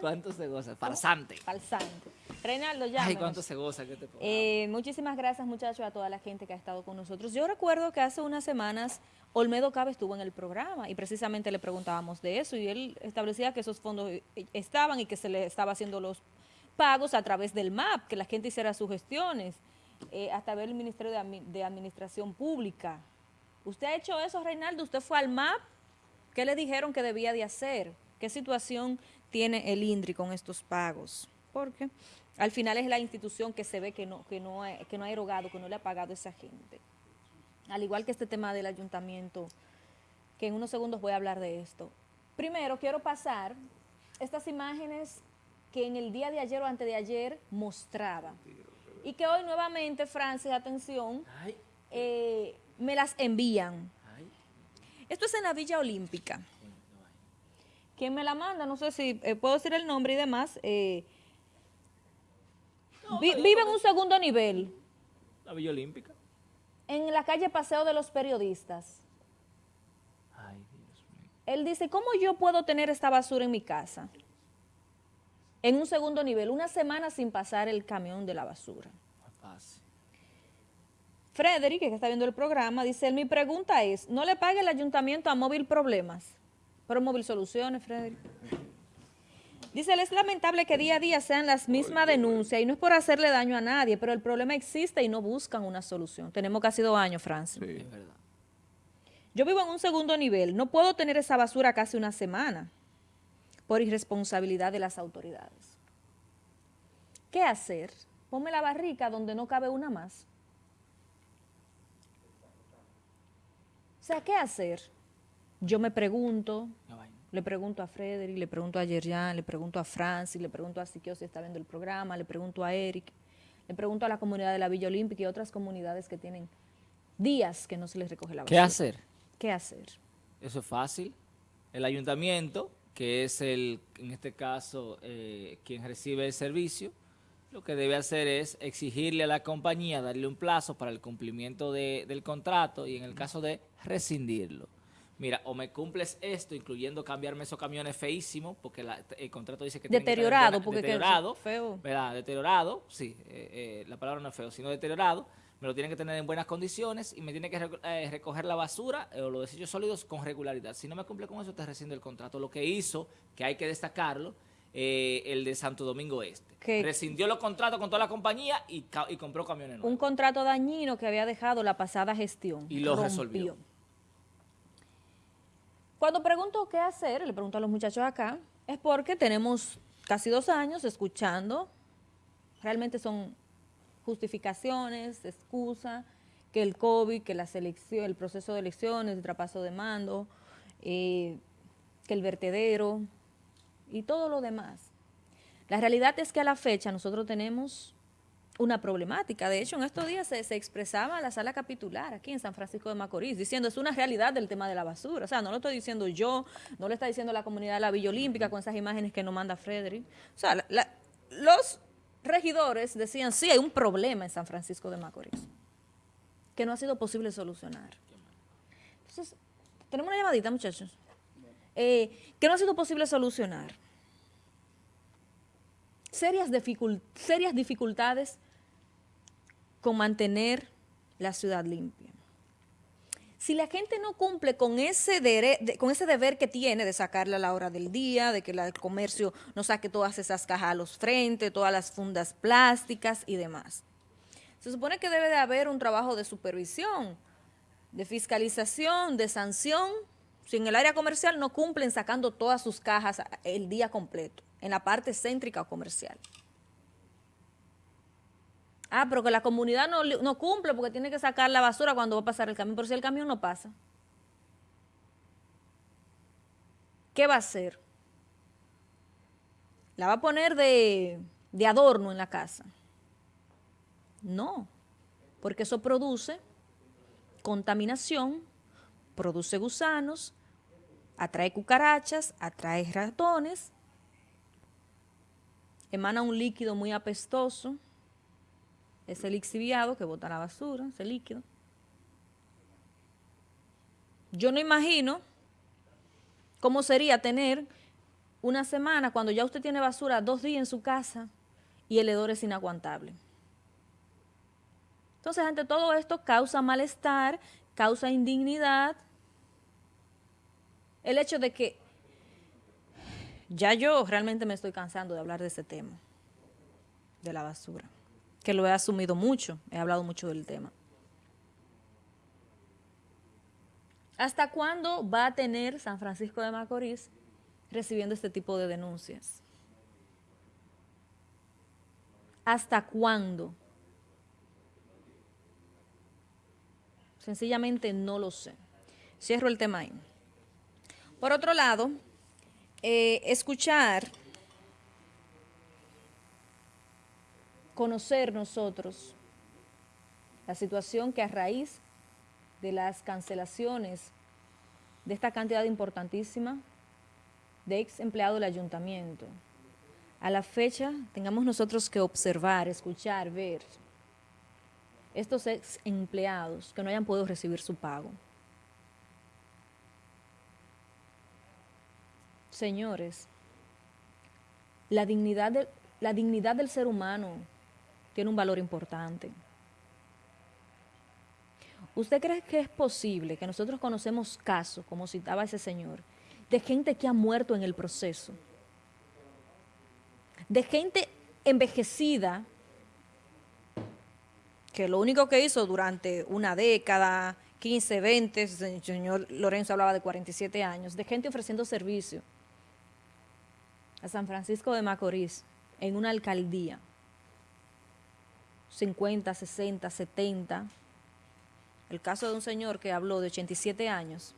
¿Cuánto se goza? Farsante. Falsante. Reinaldo, ya. Ay, cuánto se goza que te eh, Muchísimas gracias, muchachos, a toda la gente que ha estado con nosotros. Yo recuerdo que hace unas semanas Olmedo Cabe estuvo en el programa y precisamente le preguntábamos de eso y él establecía que esos fondos estaban y que se le estaba haciendo los pagos a través del MAP, que la gente hiciera sus gestiones, eh, hasta ver el Ministerio de, Administración Pública. ¿Usted ha hecho eso, Reinaldo? ¿Usted fue al MAP? ¿Qué le dijeron que debía de hacer? ¿Qué situación tiene el INDRI con estos pagos? Porque al final es la institución que se ve que no, que no, que no ha erogado, que no le ha pagado a esa gente. Al igual que este tema del ayuntamiento, que en unos segundos voy a hablar de esto. Primero, quiero pasar estas imágenes que en el día de ayer o antes de ayer mostraba. Y que hoy nuevamente, Francis, atención, eh, me las envían. Esto es en la Villa Olímpica. ¿Quién me la manda? No sé si eh, puedo decir el nombre y demás. Eh, vive en un segundo nivel. La Villa Olímpica. En la calle Paseo de los Periodistas. Ay, Dios mío. Él dice, ¿cómo yo puedo tener esta basura en mi casa? En un segundo nivel, una semana sin pasar el camión de la basura. Frederick, que está viendo el programa, dice, mi pregunta es, ¿no le paga el ayuntamiento a Móvil Problemas? Pero Móvil Soluciones, Frederick. Dice, es lamentable que día a día sean las mismas denuncias y no es por hacerle daño a nadie, pero el problema existe y no buscan una solución. Tenemos casi dos años, Francis. Sí, es verdad. Yo vivo en un segundo nivel, no puedo tener esa basura casi una semana por irresponsabilidad de las autoridades. ¿Qué hacer? Ponme la barrica donde no cabe una más. O sea, ¿qué hacer? Yo me pregunto, le pregunto a Frederick, le pregunto a Yerjan, le pregunto a Francis, le pregunto a Siquio si está viendo el programa, le pregunto a Eric, le pregunto a la comunidad de la Villa Olímpica y otras comunidades que tienen días que no se les recoge la basura. ¿Qué hacer? ¿Qué hacer? Eso es fácil. El ayuntamiento, que es el, en este caso, eh, quien recibe el servicio, lo que debe hacer es exigirle a la compañía, darle un plazo para el cumplimiento del contrato y en el caso de rescindirlo. Mira, o me cumples esto, incluyendo cambiarme esos camiones feísimos, porque el contrato dice que... Deteriorado, porque deteriorado, feo. ¿verdad? Deteriorado, sí, eh, eh, la palabra no es feo, sino deteriorado, me lo tienen que tener en buenas condiciones y me tiene que eh, recoger la basura o los desechos sólidos con regularidad. Si no me cumple con eso, te rescinde el contrato. Lo que hizo, que hay que destacarlo, eh, el de Santo Domingo Este. Rescindió los contratos con toda la compañía y, compró camiones nuevos. Un contrato dañino que había dejado la pasada gestión. Y lo resolvió. Cuando pregunto qué hacer, le pregunto a los muchachos acá, es porque tenemos casi dos años escuchando, realmente son justificaciones, excusas, que el COVID, que la selección, el proceso de elecciones, el trapaso de mando, eh, que el vertedero, y todo lo demás. La realidad es que a la fecha nosotros tenemos una problemática. De hecho, en estos días se, expresaba la sala capitular aquí en San Francisco de Macorís, diciendo es una realidad del tema de la basura. O sea, no lo estoy diciendo yo, no lo está diciendo la comunidad de la Villa Olímpica con esas imágenes que nos manda Frederick. O sea, los regidores decían, sí, hay un problema en San Francisco de Macorís, que no ha sido posible solucionar. Entonces, tenemos una llamadita, muchachos. Eh, que no ha sido posible solucionar. Serias, dificultades con mantener la ciudad limpia. Si la gente no cumple con ese, con ese deber que tiene de sacarla a la hora del día, de que el comercio no saque todas esas cajas a los frentes, todas las fundas plásticas y demás. Se supone que debe de haber un trabajo de supervisión, de fiscalización, de sanción, si en el área comercial no cumplen sacando todas sus cajas el día completo, en la parte céntrica o comercial. Ah, pero que la comunidad no, no cumple porque tiene que sacar la basura cuando va a pasar el camión, pero si el camión no pasa. ¿Qué va a hacer? ¿La va a poner de, de adorno en la casa? No, porque eso produce contaminación, produce gusanos, atrae cucarachas, atrae ratones, emana un líquido muy apestoso, ese lixiviado que bota la basura, ese líquido. Yo no imagino cómo sería tener una semana cuando ya usted tiene basura dos días en su casa y el hedor es inaguantable. Entonces, ante todo esto causa malestar, causa indignidad, el hecho de que ya yo realmente me estoy cansando de hablar de ese tema, de la basura, que lo he asumido mucho, he hablado mucho del tema. ¿Hasta cuándo va a tener San Francisco de Macorís recibiendo este tipo de denuncias? ¿Hasta cuándo? Sencillamente no lo sé. Cierro el tema ahí. Por otro lado, eh, escuchar, conocer nosotros la situación que a raíz de las cancelaciones de esta cantidad importantísima de ex empleados del ayuntamiento, a la fecha tengamos nosotros que observar, escuchar, ver estos ex empleados que no hayan podido recibir su pago. Señores, la dignidad, del ser humano tiene un valor importante. ¿Usted cree que es posible que nosotros conocemos casos, como citaba ese señor, de gente que ha muerto en el proceso? De gente envejecida que lo único que hizo durante una década, 15, 20, el señor Lorenzo hablaba de 47 años, de gente ofreciendo servicio a San Francisco de Macorís en una alcaldía, 50, 60, 70, el caso de un señor que habló de 87 años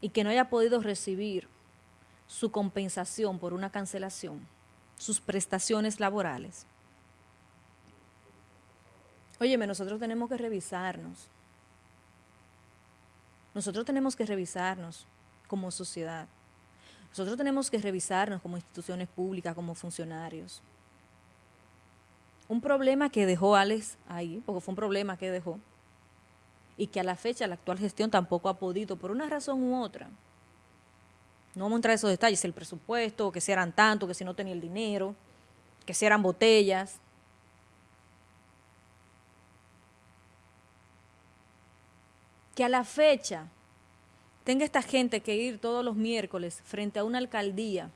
y que no haya podido recibir su compensación por una cancelación, sus prestaciones laborales. Óyeme, nosotros tenemos que revisarnos. Nosotros tenemos que revisarnos como sociedad. Nosotros tenemos que revisarnos como instituciones públicas, como funcionarios. Un problema que dejó Alex ahí, porque fue un problema que dejó, y que a la fecha la actual gestión tampoco ha podido, por una razón u otra. No vamos a entrar en esos detalles, el presupuesto, que si eran tanto, que si no tenía el dinero, que si eran botellas. Que a la fecha tenga esta gente que ir todos los miércoles frente a una alcaldía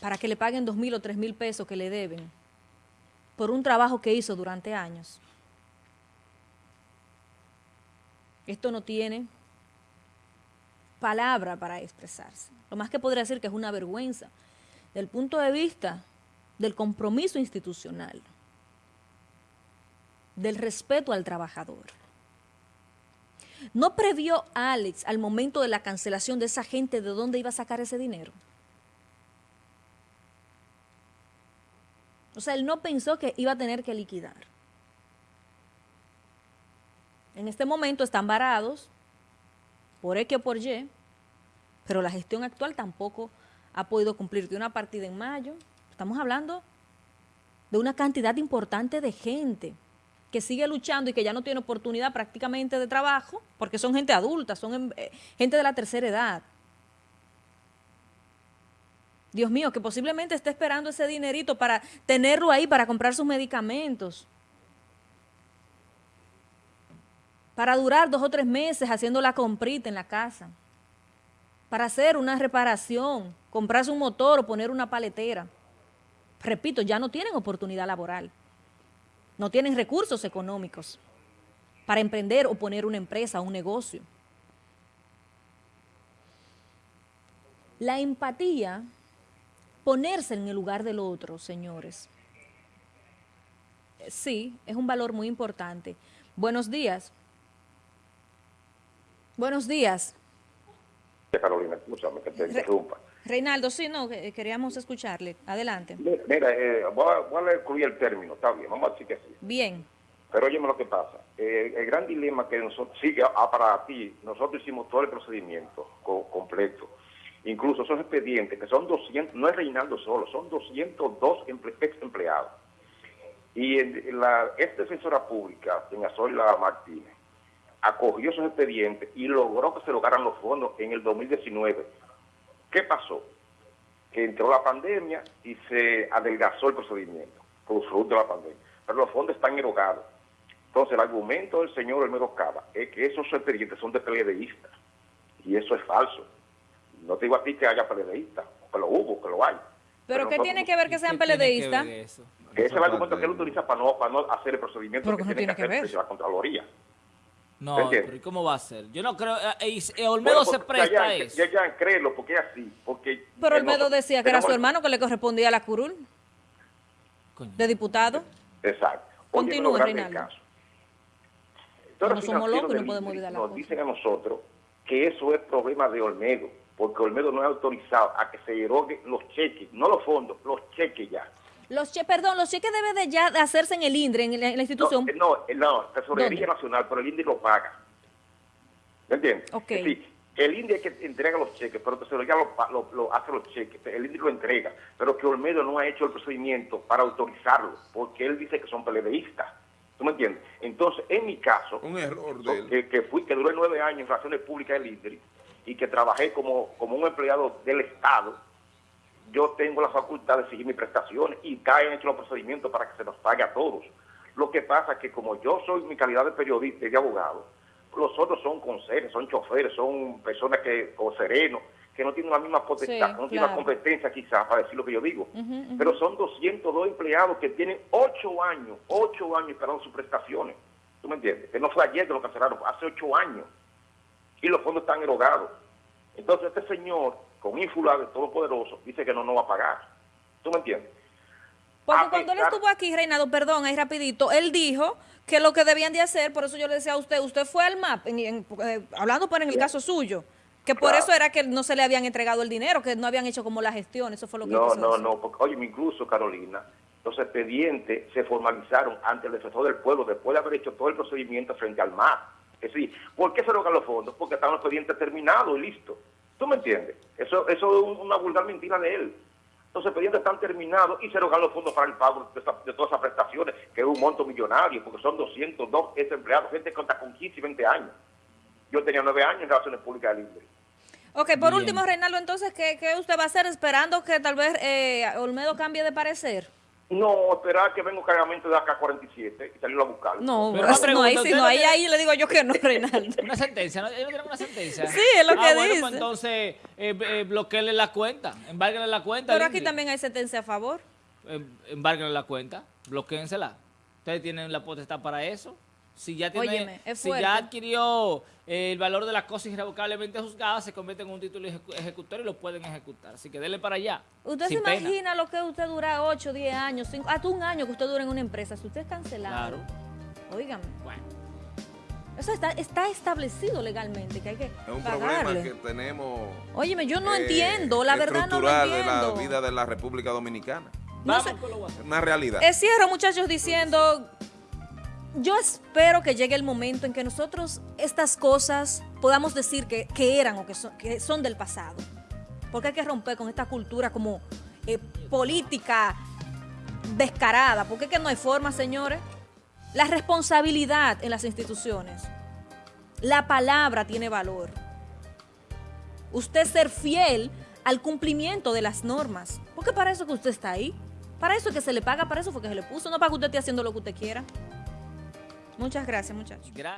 para que le paguen dos mil o tres mil pesos que le deben por un trabajo que hizo durante años. Esto no tiene palabra para expresarse. Lo más que podría decir que es una vergüenza del punto de vista del compromiso institucional, del respeto al trabajador. ¿No previó Alex al momento de la cancelación de esa gente de dónde iba a sacar ese dinero? O sea, él no pensó que iba a tener que liquidar. En este momento están varados por X o por Y, pero la gestión actual tampoco ha podido cumplir de una partida en mayo. Estamos hablando de una cantidad importante de gente que sigue luchando y que ya no tiene oportunidad prácticamente de trabajo, porque son gente adulta, son em, eh, gente de la tercera edad. Dios mío, que posiblemente esté esperando ese dinerito para tenerlo ahí, para comprar sus medicamentos. Para durar dos o tres meses haciendo la comprita en la casa. Para hacer una reparación, comprarse un motor o poner una paletera. Repito, ya no tienen oportunidad laboral no tienen recursos económicos para emprender o poner una empresa o un negocio. La empatía, ponerse en el lugar del otro, señores. Sí, es un valor muy importante. Buenos días. Buenos días. Carolina, escúchame que te interrumpa. Reinaldo, sí, no, queríamos escucharle. Adelante. Mira, eh, voy, a, incluir el término, está bien, vamos a decir que sí. Bien. Pero óyeme lo que pasa. Eh, el gran dilema que nosotros, sí, ah, para ti, nosotros hicimos todo el procedimiento completo. Incluso esos expedientes, que son 200, no es Reinaldo solo, son 202 ex empleados. Y la ex defensora pública, doña Zoila Martínez, acogió esos expedientes y logró que se lograran los fondos en el 2019 ¿Qué pasó? Que entró la pandemia y se adelgazó el procedimiento por fruto de la pandemia. Pero los fondos están erogados. Entonces, el argumento del señor Olmedo Cava es que esos expedientes son de peledeístas. Y eso es falso. No te digo a ti que haya peledeístas, que lo hubo, que lo hay. ¿Pero qué nosotros- tiene que ver que sean ¿Qué tiene que ese es el argumento que él utiliza para no, para no hacer el procedimiento Pero que que no tiene tiene que que hacer ver. la Contraloría. No, ¿Entiendes? pero ¿y cómo va a ser? Yo no creo... eh, eh, Olmedo Bueno, se presta a ya, eso. Ya, ya, créelo, porque es así. Porque Pero Olmedo decía que era su hermano que le correspondía a la curul Coño. de diputado. Exacto. Continúe, Reinaldo. No somos locos y no podemos olvidar las Nos dicen a nosotros que eso es problema de Olmedo, porque Olmedo no es autorizado a que se eroguen los cheques, no los fondos, los cheques ya. Los che, perdón, los cheques deben de ya de hacerse en el INDRE, en la, en la No, institución. eh, no, eh, no, Tesorería ¿Dónde? Nacional, pero el INDI lo paga. ¿Me entiendes? Ok. Es decir, el INDI es que entrega los cheques, pero Tesorería lo, lo- lo hace los cheques, el INDI lo entrega, pero que Olmedo no ha hecho el procedimiento para autorizarlo, porque él dice que son peledeístas. ¿Tú me entiendes? Entonces, en mi caso, Un error de él. que, que fui, que duré nueve años en Relaciones Públicas del INDRI y que trabajé como, como un empleado del Estado, yo tengo la facultad de exigir mis prestaciones y caen hecho los procedimientos para que se nos pague a todos. Lo que pasa es que como yo soy mi calidad de periodista y de abogado, los otros son conserjes, son choferes, son personas que, o serenos, que no tienen la misma potestad, Sí, no tienen la claro. competencia quizás para decir lo que yo digo. Pero son 202 empleados que tienen ocho años, ocho años esperando sus prestaciones. ¿Tú me entiendes? Que no fue ayer que lo cancelaron, hace ocho años. Y los fondos están erogados. Entonces este señor, con ínfula de Todopoderoso, dice que no nos va a pagar. ¿Tú me entiendes? Porque a cuando él estuvo aquí, Reinaldo, perdón, ahí rapidito, él dijo que lo que debían de hacer, por eso yo le decía a usted, usted fue al MAP, en- en- eh, hablando por en el caso suyo, que por Claro. eso era que no se le habían entregado el dinero, que no habían hecho como la gestión, eso fue lo que No, no, decir. no, porque, oye, incluso Carolina, los expedientes se formalizaron ante el defensor del pueblo después de haber hecho todo el procedimiento frente al MAP. Es decir, ¿por qué se erogan los fondos? Porque estaban los expedientes terminados y listo. ¿Tú me entiendes? Eso, eso es un- una vulgar mentira de él. Los expedientes están terminados y se erogan los fondos para el pago de, esa- de todas esas prestaciones, que es un monto millonario, porque son 202 ex empleados, gente que cuenta con 15 y 20 años. Yo tenía 9 años en Relaciones Públicas del INDRE. Ok, por Bien. último, Reinaldo, entonces, ¿qué, qué usted va a hacer esperando que tal vez eh, Olmedo cambie de parecer? No, esperar que venga un cargamento de AK-47 y salirlo a buscar. No, Pero pues, una no, ahí pregunta, sí, ¿usted no, no ahí, le digo yo que no, Reinaldo. Una sentencia, ¿no? ¿Ellos no tienen una sentencia? Sí, es lo Ah, que bueno, dice. pues entonces, eh, eh, bloqueenle la cuenta, embárguenle la cuenta. Pero aquí también hay sentencia a favor. Embárguenle la cuenta, bloquéensela. Ustedes tienen la potestad para eso. Si ya tiene, Óyeme, es si ya adquirió eh, el valor de las cosas irrevocablemente juzgadas, se convierte en un título ejecu- ejecutor y lo pueden ejecutar. Así que denle para allá. ¿Usted se pena. imagina lo que usted dura 8, 10 años, cinco- hasta un año que usted dura en una empresa? Si usted es cancelado, Claro. óigame, Bueno, eso está, está establecido legalmente que hay que Es un pagarle. problema que tenemos. Óyeme, yo no eh, entiendo, la verdad no lo estructural de entiendo. la vida de la República Dominicana. No vamos sé. con lo. Es una realidad. Eh, cierro, muchachos, diciendo, yo espero que llegue el momento en que nosotros estas cosas podamos decir que, eran o que son, son del pasado. Porque hay que romper con esta cultura como eh, política descarada. Porque es que no hay forma, señores. La responsabilidad en las instituciones. La palabra tiene valor. Usted ser fiel al cumplimiento de las normas. Porque para eso que usted está ahí. Para eso es que se le paga, para eso fue que se le puso, no para que usted esté haciendo lo que usted quiera. Muchas gracias, muchachos. Gracias.